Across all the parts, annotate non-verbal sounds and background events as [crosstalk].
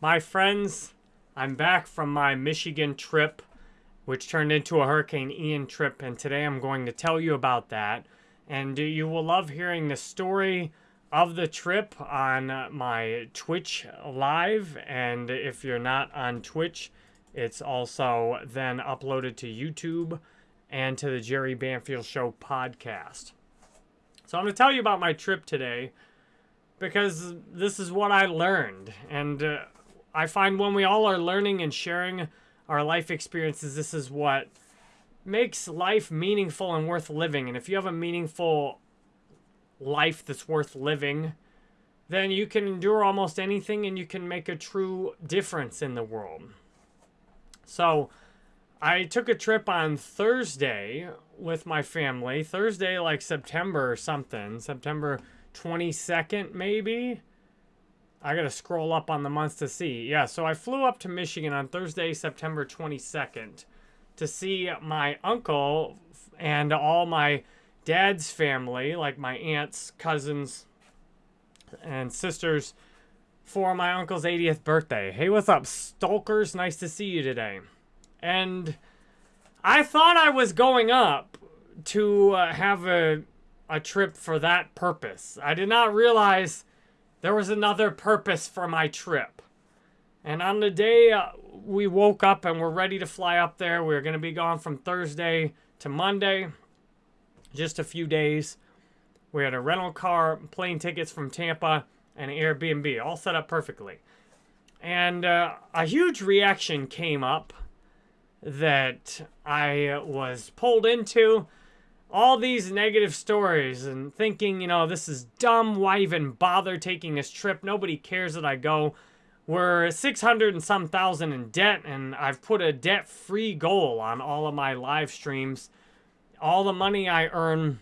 My friends, I'm back from my Michigan trip, which turned into a Hurricane Ian trip, and today I'm going to tell you about that. And you will love hearing the story of the trip on my Twitch live. And if you're not on Twitch, it's also then uploaded to YouTube and to the Jerry Banfield Show podcast. So I'm going to tell you about my trip today because this is what I learned. And uh, I find when we all are learning and sharing our life experiences, this is what makes life meaningful and worth living. And if you have a meaningful life that's worth living, then you can endure almost anything and you can make a true difference in the world. So, I took a trip on Thursday with my family. Thursday, like September or something. September 22nd, maybe. I got to scroll up on the months to see. Yeah, so I flew up to Michigan on Thursday, September 22nd to see my uncle and all my dad's family, like my aunts, cousins, and sisters, for my uncle's 80th birthday. Hey, what's up, Stalkers? Nice to see you today. And I thought I was going up to uh, have a, a trip for that purpose. I did not realize there was another purpose for my trip. And on the day uh, we woke up and we're ready to fly up there, we are going to be gone from Thursday to Monday, just a few days. We had a rental car, plane tickets from Tampa, and an Airbnb, all set up perfectly. And uh, a huge reaction came up that I was pulled into all these negative stories and thinking, you know, this is dumb. Why even bother taking this trip? Nobody cares that I go. We're 600 and some thousand in debt, and I've put a debt free goal on all of my live streams. All the money I earn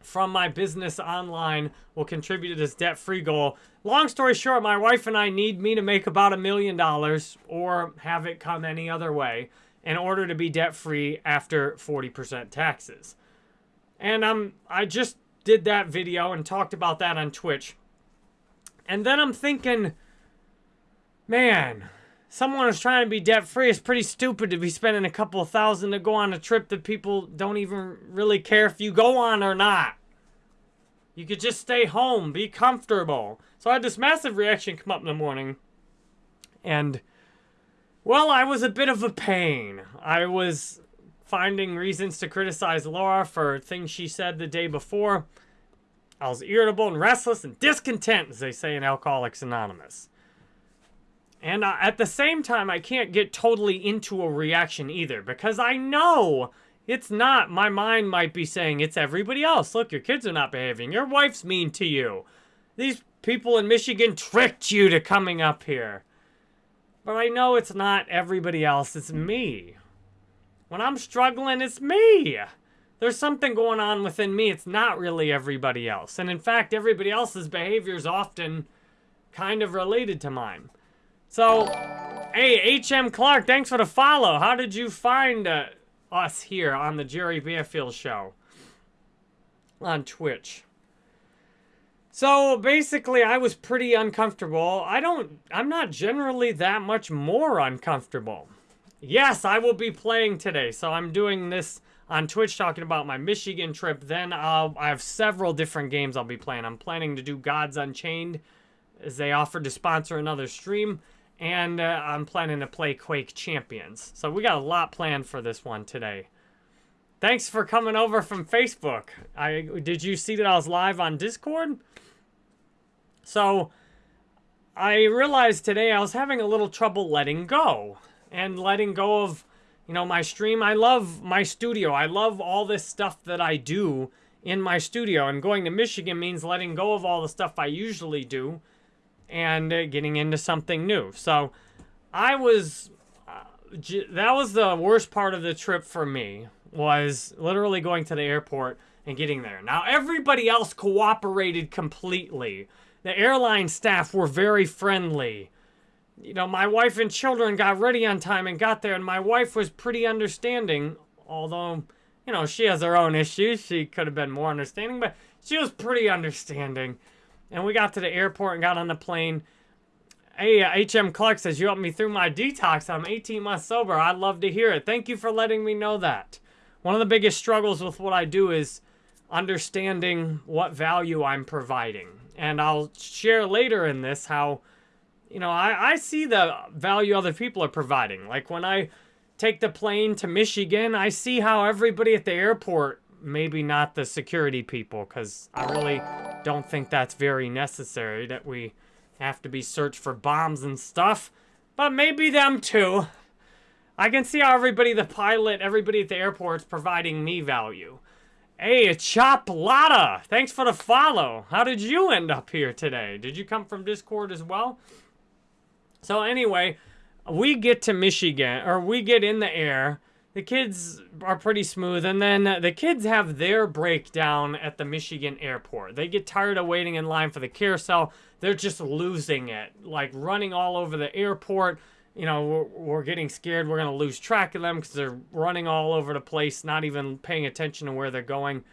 from my business online will contribute to this debt free goal. Long story short, my wife and I need me to make about a million dollars or have it come any other way in order to be debt free after 40% taxes. And um, I just did that video and talked about that on Twitch. And then I'm thinking, man, someone who's trying to be debt free is pretty stupid to be spending a couple of thousand to go on a trip that people don't even really care if you go on or not. You could just stay home, be comfortable. So I had this massive reaction come up in the morning. And, well, I was a bit of a pain. I was finding reasons to criticize Laura for things she said the day before. I was irritable and restless and discontent, as they say in Alcoholics Anonymous. And uh, at the same time, I can't get totally into a reaction either because I know it's not. My mind might be saying it's everybody else. Look, your kids are not behaving. Your wife's mean to you. These people in Michigan tricked you to coming up here. But I know it's not everybody else. It's me. When I'm struggling, it's me. There's something going on within me. It's not really everybody else. And in fact, everybody else's behavior is often kind of related to mine. So, hey, H.M. Clark, thanks for the follow. How did you find uh, us here on the Jerry Banfield Show on Twitch? So basically, I was pretty uncomfortable. I don't, I'm not generally that much more uncomfortable. Yes, I will be playing today. So I'm doing this on Twitch talking about my Michigan trip. Then I'll, I have several different games I'll be playing. I'm planning to do Gods Unchained as they offered to sponsor another stream. And uh, I'm planning to play Quake Champions. So we got a lot planned for this one today. Thanks for coming over from Facebook. I Did you see that I was live on Discord? So I realized today I was having a little trouble letting go and letting go of, you know, my stream. I love my studio. I love all this stuff that I do in my studio. And going to Michigan means letting go of all the stuff I usually do and uh, getting into something new. So I was, uh, that was the worst part of the trip for me, was literally going to the airport and getting there. Now, everybody else cooperated completely. The airline staff were very friendly you know, my wife and children got ready on time and got there, and my wife was pretty understanding, although, you know, she has her own issues. She could have been more understanding, but she was pretty understanding. And we got to the airport and got on the plane. Hey, HM Clark says you helped me through my detox. I'm 18 months sober. I'd love to hear it. Thank you for letting me know that. One of the biggest struggles with what I do is understanding what value I'm providing. And I'll share later in this how, you know, I, I see the value other people are providing. Like when I take the plane to Michigan, I see how everybody at the airport, maybe not the security people, because I really don't think that's very necessary that we have to be searched for bombs and stuff. But maybe them too. I can see how everybody, the pilot, everybody at the airport is providing me value. Hey, Chop Lotta, thanks for the follow. How did you end up here today? Did you come from Discord as well? So anyway, we get to Michigan, or we get in the air. The kids are pretty smooth, and then the kids have their breakdown at the Michigan airport. They get tired of waiting in line for the carousel. They're just losing it, like running all over the airport you know, we're, we're getting scared we're going to lose track of them because they're running all over the place, not even paying attention to where they're going.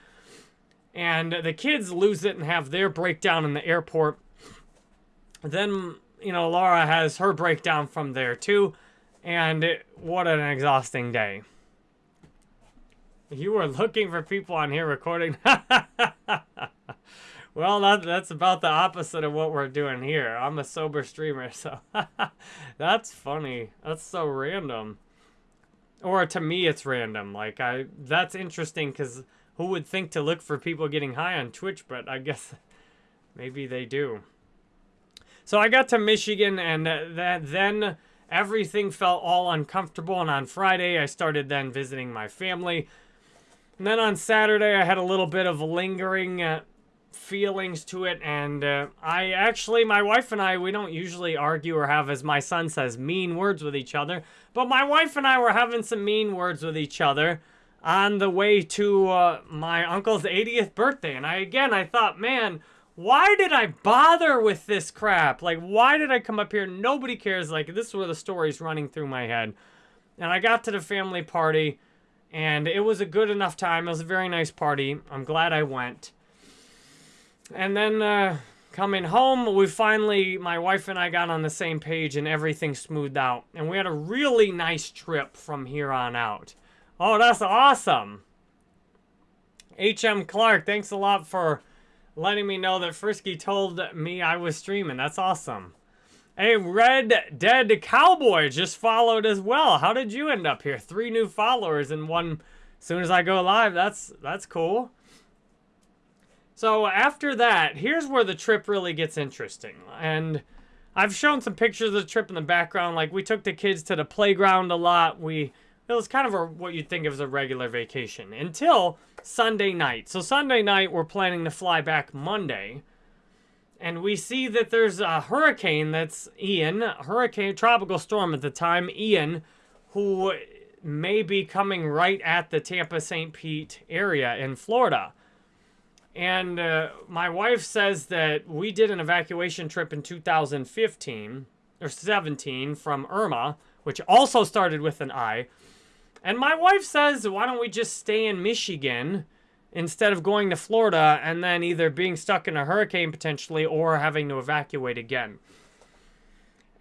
And the kids lose it and have their breakdown in the airport. Then, you know, Laura has her breakdown from there too. And it, what an exhausting day. You were looking for people on here recording. [laughs] Well, that, that's about the opposite of what we're doing here. I'm a sober streamer, [laughs] so that's funny. That's so random. Or to me, it's random. Like I, that's interesting because who would think to look for people getting high on Twitch? But I guess [laughs] maybe they do. So I got to Michigan, and that then everything felt all uncomfortable. And on Friday, I started then visiting my family. And then on Saturday, I had a little bit of lingering. Uh, feelings to it and uh, I actually my wife and I we don't usually argue or have as my son says mean words with each other but my wife and I were having some mean words with each other on the way to uh, my uncle's 80th birthday and I again I thought man why did I bother with this crap? Like why did I come up here? Nobody cares. Like this is where the story's running through my head. And I got to the family party and it was a good enough time. It was a very nice party. I'm glad I went. And then uh, coming home, we finally, my wife and I got on the same page and everything smoothed out. And we had a really nice trip from here on out. Oh, that's awesome. HM Clark, thanks a lot for letting me know that Frisky told me I was streaming. That's awesome. Hey, Red Dead Cowboy just followed as well. How did you end up here? Three new followers in one. As soon as I go live, that's that's cool. So after that, here's where the trip really gets interesting. And I've shown some pictures of the trip in the background. Like we took the kids to the playground a lot. We it was kind of a, what you'd think of as a regular vacation until Sunday night. So Sunday night, we're planning to fly back Monday. And we see that there's a hurricane that's Ian, hurricane, tropical storm at the time, Ian, who may be coming right at the Tampa St. Pete area in Florida. And uh, my wife says that we did an evacuation trip in 2015 or 17 from Irma, which also started with an I. And my wife says, why don't we just stay in Michigan instead of going to Florida and then either being stuck in a hurricane potentially or having to evacuate again.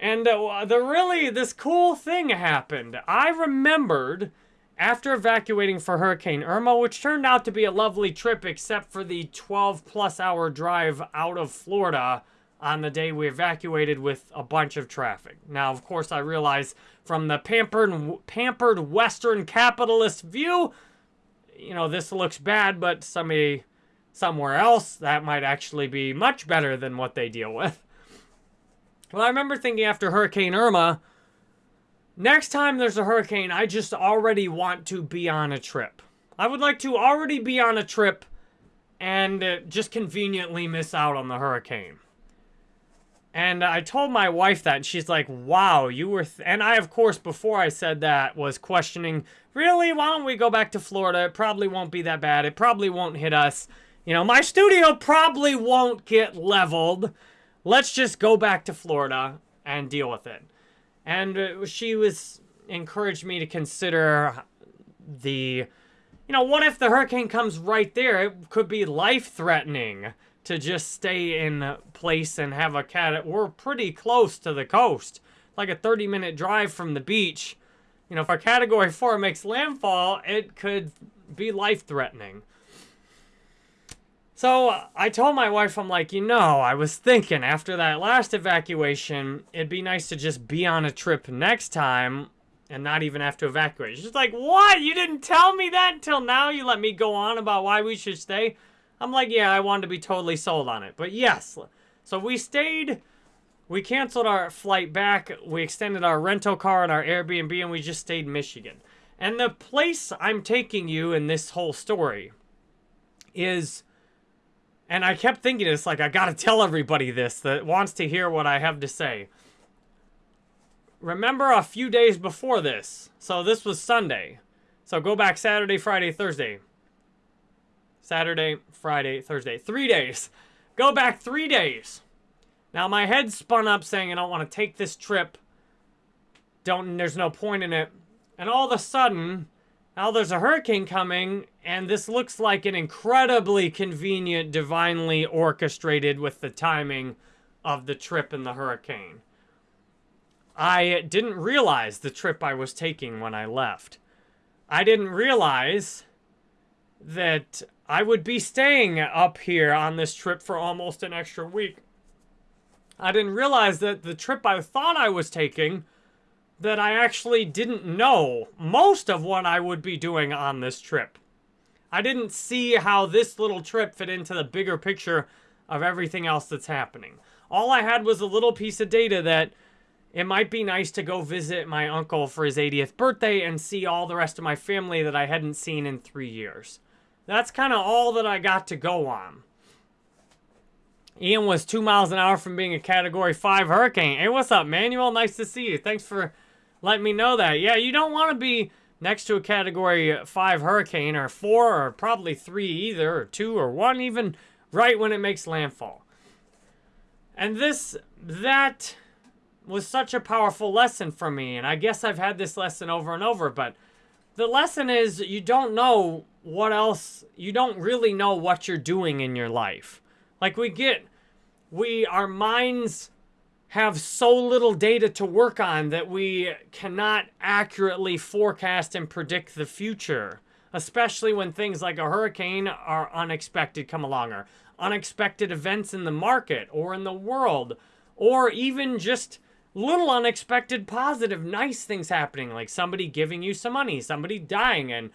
And uh, the really, this cool thing happened. I remembered after evacuating for Hurricane Irma, which turned out to be a lovely trip except for the 12 plus hour drive out of Florida on the day we evacuated with a bunch of traffic. Now, of course, I realize from the pampered, pampered Western capitalist view, you know, this looks bad, but somebody somewhere else, that might actually be much better than what they deal with. Well, I remember thinking after Hurricane Irma, Next time there's a hurricane, I just already want to be on a trip. I would like to already be on a trip and uh, just conveniently miss out on the hurricane. And I told my wife that, and she's like, wow, you were... and I, of course, before I said that, was questioning, really, why don't we go back to Florida? It probably won't be that bad. It probably won't hit us. You know, my studio probably won't get leveled. Let's just go back to Florida and deal with it. And uh, she was encouraged me to consider the, you know, what if the hurricane comes right there? It could be life-threatening to just stay in place and have a cat. We're pretty close to the coast, like a 30 minute drive from the beach. You know, if our category four makes landfall, it could be life threatening. So I told my wife, I'm like, you know, I was thinking after that last evacuation, it'd be nice to just be on a trip next time and not even have to evacuate. She's like, what? You didn't tell me that until now? You let me go on about why we should stay? I'm like, yeah, I wanted to be totally sold on it. But yes, so we stayed, we canceled our flight back, we extended our rental car and our Airbnb, and we just stayed in Michigan. And the place I'm taking you in this whole story is and I kept thinking it's like, I gotta tell everybody this that wants to hear what I have to say. Remember a few days before this. So this was Sunday. So go back Saturday, Friday, Thursday. Saturday, Friday, Thursday. Three days. Go back three days. Now my head spun up saying I don't want to take this trip. Don't there's no point in it. And all of a sudden, now there's a hurricane coming, and this looks like an incredibly convenient, divinely orchestrated with the timing of the trip and the hurricane. I didn't realize the trip I was taking when I left. I didn't realize that I would be staying up here on this trip for almost an extra week. I didn't realize that the trip I thought I was taking that I actually didn't know most of what I would be doing on this trip. I didn't see how this little trip fit into the bigger picture of everything else that's happening. All I had was a little piece of data that it might be nice to go visit my uncle for his 80th birthday and see all the rest of my family that I hadn't seen in three years. That's kind of all that I got to go on. Ian was two miles an hour from being a Category 5 hurricane. Hey, what's up, Manuel? Nice to see you. Thanks for letting me know that. Yeah, you don't want to be next to a Category 5 hurricane, or 4, or probably 3 either, or 2, or 1 even, right when it makes landfall. And this, that was such a powerful lesson for me, and I guess I've had this lesson over and over, but the lesson is you don't know what else, you don't really know what you're doing in your life. Like we get, we, our minds have so little data to work on that we cannot accurately forecast and predict the future, especially when things like a hurricane are unexpected come along or unexpected events in the market or in the world or even just little unexpected positive nice things happening like somebody giving you some money, somebody dying and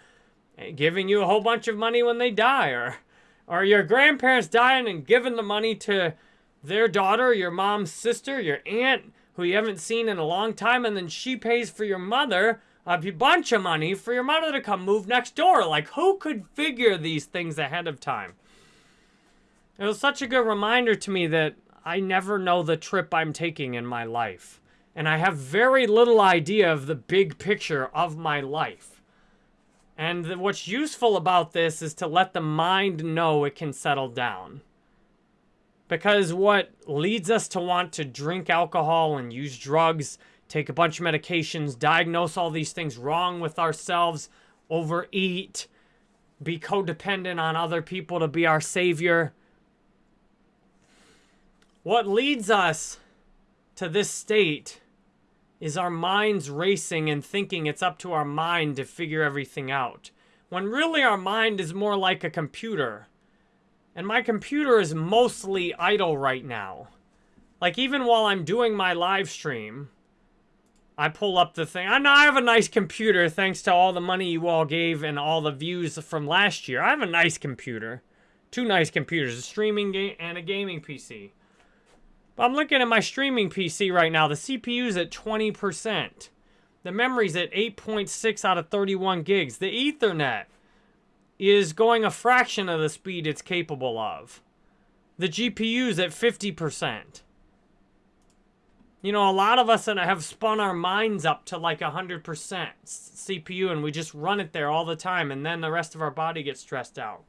eh, giving you a whole bunch of money when they die or or your grandparents dying and giving the money to their daughter, your mom's sister, your aunt, who you haven't seen in a long time, and then she pays for your mother a bunch of money for your mother to come move next door. Like, who could figure these things ahead of time? It was such a good reminder to me that I never know the trip I'm taking in my life. And I have very little idea of the big picture of my life. And what's useful about this is to let the mind know it can settle down. Because what leads us to want to drink alcohol and use drugs, take a bunch of medications, diagnose all these things wrong with ourselves, overeat, be codependent on other people to be our savior. What leads us to this state is our minds racing and thinking it's up to our mind to figure everything out. When really our mind is more like a computer and my computer is mostly idle right now. Like, even while I'm doing my live stream, I pull up the thing. I know I have a nice computer thanks to all the money you all gave and all the views from last year. I have a nice computer. Two nice computers, a streaming game and a gaming PC. I'm looking at my streaming PC right now. The CPU's at 20%. The memory's at 8.6 out of 31 gigs. The Ethernet is going a fraction of the speed it's capable of. The GPU's at 50%. You know, a lot of us have spun our minds up to like 100% CPU and we just run it there all the time and then the rest of our body gets stressed out.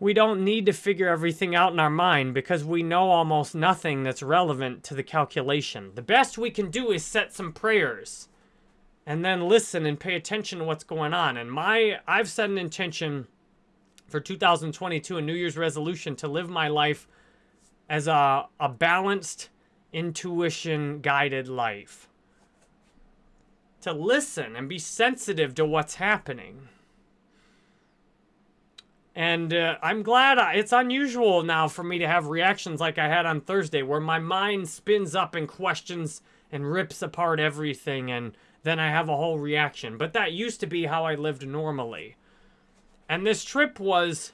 We don't need to figure everything out in our mind because we know almost nothing that's relevant to the calculation. The best we can do is set some prayers and then listen and pay attention to what's going on. And my, I've set an intention for 2022, a New Year's resolution to live my life as a, a balanced, intuition guided life. To listen and be sensitive to what's happening. And uh, I'm glad I, it's unusual now for me to have reactions like I had on Thursday, where my mind spins up and questions and rips apart everything, and then I have a whole reaction. But that used to be how I lived normally. And this trip was,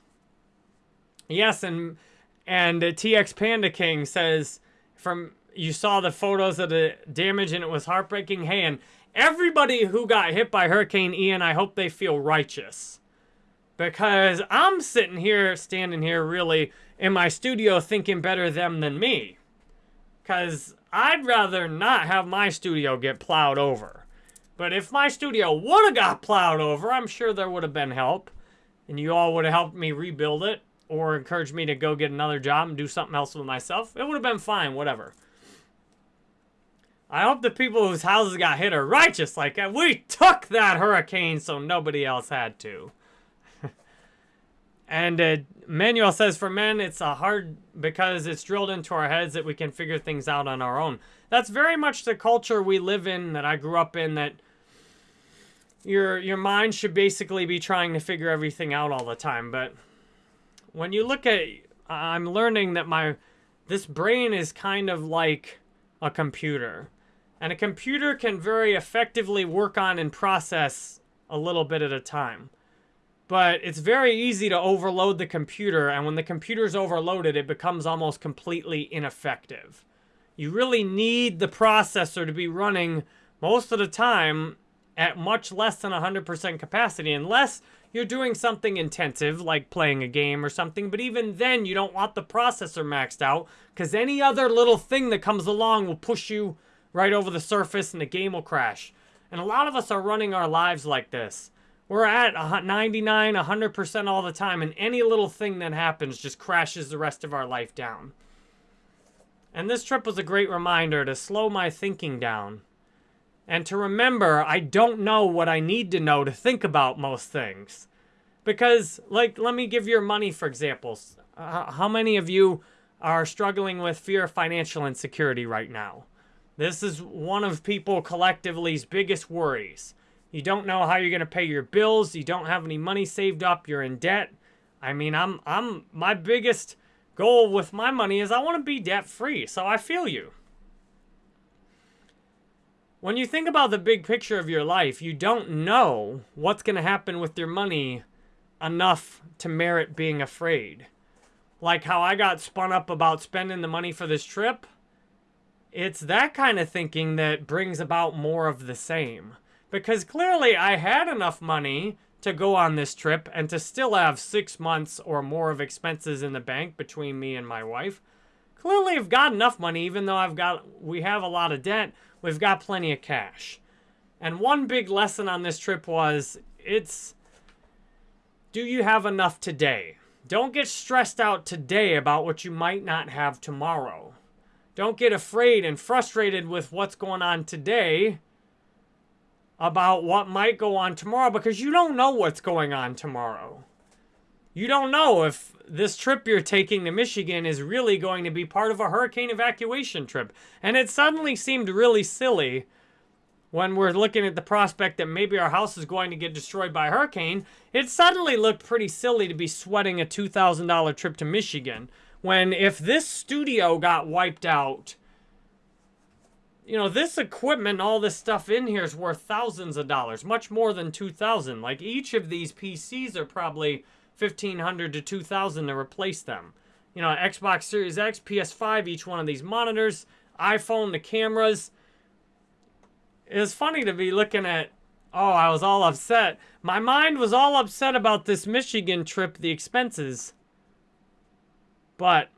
yes, and and uh, TX Panda King says from you saw the photos of the damage and it was heartbreaking. Hey, and everybody who got hit by Hurricane Ian, I hope they feel righteous because I'm sitting here, standing here, really in my studio thinking better them than me. Because I'd rather not have my studio get plowed over. But if my studio would have got plowed over, I'm sure there would have been help. And you all would have helped me rebuild it or encouraged me to go get another job and do something else with myself. It would have been fine, whatever. I hope the people whose houses got hit are righteous like. We took that hurricane so nobody else had to. And uh, Manuel says, for men, it's a hard because it's drilled into our heads that we can figure things out on our own. That's very much the culture we live in, that I grew up in, that your your mind should basically be trying to figure everything out all the time. But when you look at, I'm learning that my this brain is kind of like a computer, and a computer can very effectively work on and process a little bit at a time. But it's very easy to overload the computer, and when the computer's overloaded, it becomes almost completely ineffective. You really need the processor to be running most of the time at much less than 100% capacity, unless you're doing something intensive, like playing a game or something. But even then, you don't want the processor maxed out, because any other little thing that comes along will push you right over the surface and the game will crash. And a lot of us are running our lives like this. We're at 99, 100% all the time, and any little thing that happens just crashes the rest of our life down. And this trip was a great reminder to slow my thinking down. And to remember, I don't know what I need to know to think about most things. Because, like, let me give your money for examples. Uh, how many of you are struggling with fear of financial insecurity right now? This is one of people collectively's biggest worries. You don't know how you're going to pay your bills. You don't have any money saved up. You're in debt. I mean, I'm I'm my biggest goal with my money is I want to be debt free. So I feel you. When you think about the big picture of your life, you don't know what's going to happen with your money enough to merit being afraid. Like how I got spun up about spending the money for this trip. It's that kind of thinking that brings about more of the same. Because clearly I had enough money to go on this trip and to still have six months or more of expenses in the bank between me and my wife. Clearly I've got enough money, even though I've got, we have a lot of debt, we've got plenty of cash. And one big lesson on this trip was, it's, do you have enough today? Don't get stressed out today about what you might not have tomorrow. Don't get afraid and frustrated with what's going on today about what might go on tomorrow because you don't know what's going on tomorrow. You don't know if this trip you're taking to Michigan is really going to be part of a hurricane evacuation trip. And it suddenly seemed really silly when we're looking at the prospect that maybe our house is going to get destroyed by a hurricane. It suddenly looked pretty silly to be sweating a $2,000 trip to Michigan when if this studio got wiped out you know, this equipment, all this stuff in here is worth thousands of dollars, much more than 2000 Like each of these PCs are probably 1500 to 2000 to replace them. You know, Xbox Series X, PS5, each one of these monitors, iPhone, the cameras. It's funny to be looking at, oh, I was all upset. My mind was all upset about this Michigan trip, the expenses. But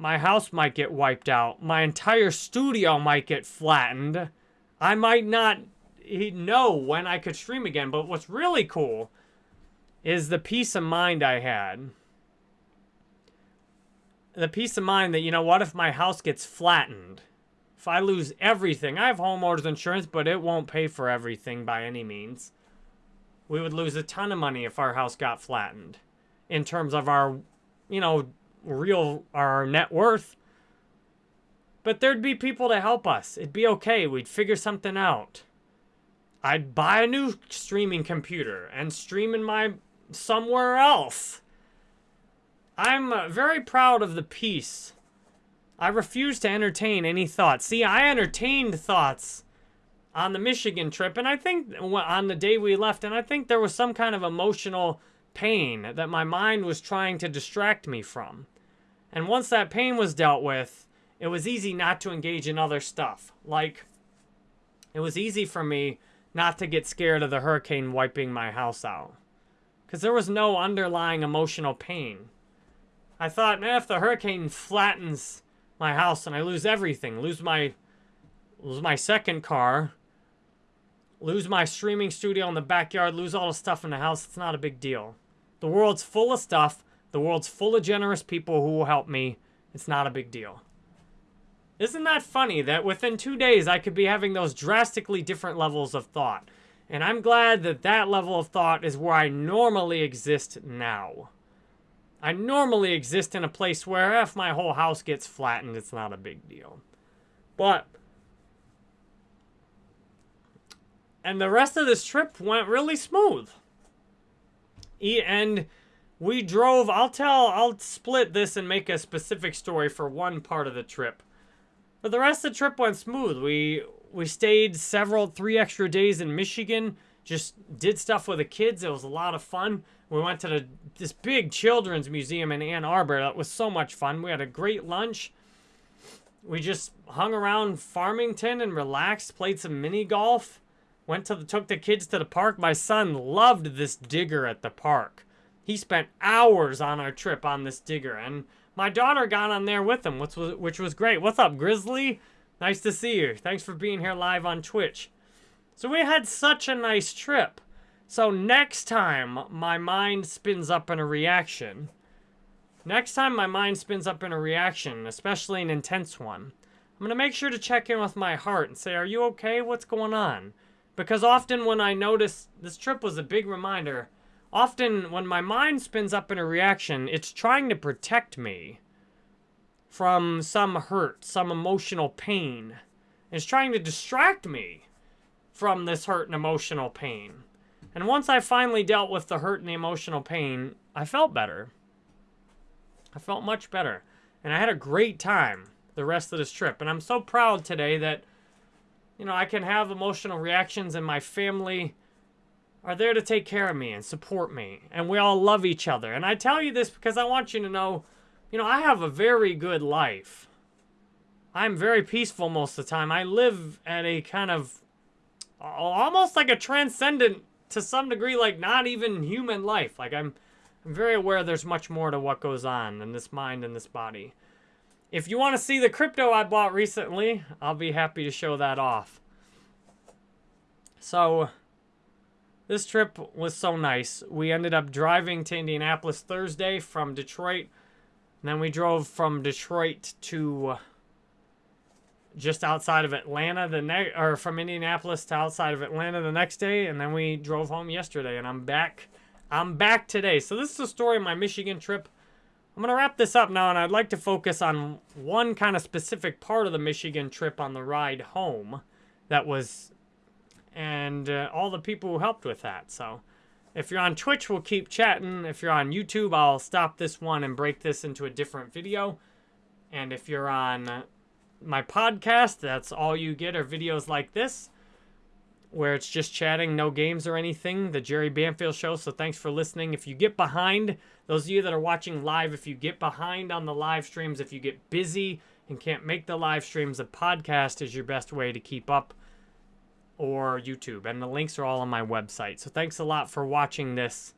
my house might get wiped out. My entire studio might get flattened. I might not know when I could stream again. But what's really cool is the peace of mind I had. The peace of mind that, you know, what if my house gets flattened? If I lose everything, I have homeowners insurance, but it won't pay for everything by any means. We would lose a ton of money if our house got flattened. in terms of our, you know, real, our net worth. But there'd be people to help us. It'd be okay. We'd figure something out. I'd buy a new streaming computer and stream in my somewhere else. I'm uh, very proud of the peace. I refuse to entertain any thoughts. See, I entertained thoughts on the Michigan trip, and I think on the day we left, and I think there was some kind of emotional pain that my mind was trying to distract me from. And once that pain was dealt with, it was easy not to engage in other stuff. Like, it was easy for me not to get scared of the hurricane wiping my house out. Because there was no underlying emotional pain. I thought, man, if the hurricane flattens my house and I lose everything, lose my lose my second car, lose my streaming studio in the backyard, lose all the stuff in the house, it's not a big deal. The world's full of stuff. The world's full of generous people who will help me. It's not a big deal. Isn't that funny that within two days I could be having those drastically different levels of thought? And I'm glad that that level of thought is where I normally exist now. I normally exist in a place where if my whole house gets flattened, it's not a big deal. But, and the rest of this trip went really smooth. And we drove, I'll tell, I'll split this and make a specific story for one part of the trip. But the rest of the trip went smooth. We we stayed several, three extra days in Michigan. Just did stuff with the kids. It was a lot of fun. We went to the, this big children's museum in Ann Arbor. That was so much fun. We had a great lunch. We just hung around Farmington and relaxed, played some mini golf. Went to the, took the kids to the park. My son loved this digger at the park. He spent hours on our trip on this digger, and my daughter got on there with him, which was, which was great. What's up, Grizzly? Nice to see you. Thanks for being here live on Twitch. So we had such a nice trip. So next time my mind spins up in a reaction, next time my mind spins up in a reaction, especially an intense one, I'm going to make sure to check in with my heart and say, are you okay? What's going on? Because often when I notice, this trip was a big reminder, often when my mind spins up in a reaction, it's trying to protect me from some hurt, some emotional pain. It's trying to distract me from this hurt and emotional pain. And once I finally dealt with the hurt and the emotional pain, I felt better. I felt much better. And I had a great time the rest of this trip. And I'm so proud today that, you know, I can have emotional reactions and my family are there to take care of me and support me. And we all love each other. And I tell you this because I want you to know, you know, I have a very good life. I'm very peaceful most of the time. I live at a kind of almost like a transcendent to some degree like not even human life. Like I'm I'm very aware there's much more to what goes on in this mind and this body. If you want to see the crypto I bought recently, I'll be happy to show that off. So, this trip was so nice. We ended up driving to Indianapolis Thursday from Detroit. And then we drove from Detroit to uh, just outside of Atlanta the next, or from Indianapolis to outside of Atlanta the next day, and then we drove home yesterday, and I'm back. I'm back today. So this is the story of my Michigan trip. I'm gonna wrap this up now, and I'd like to focus on one kind of specific part of the Michigan trip on the ride home, that was, and uh, all the people who helped with that. So. If you're on Twitch, we'll keep chatting. If you're on YouTube, I'll stop this one and break this into a different video. And if you're on my podcast. That's all you get are videos like this, where it's just chatting, no games or anything. The Jerry Banfield Show. So thanks for listening. If you get behind, those of you that are watching live, if you get behind on the live streams, if you get busy and can't make the live streams, the podcast is your best way to keep up or YouTube. And the links are all on my website. So thanks a lot for watching this.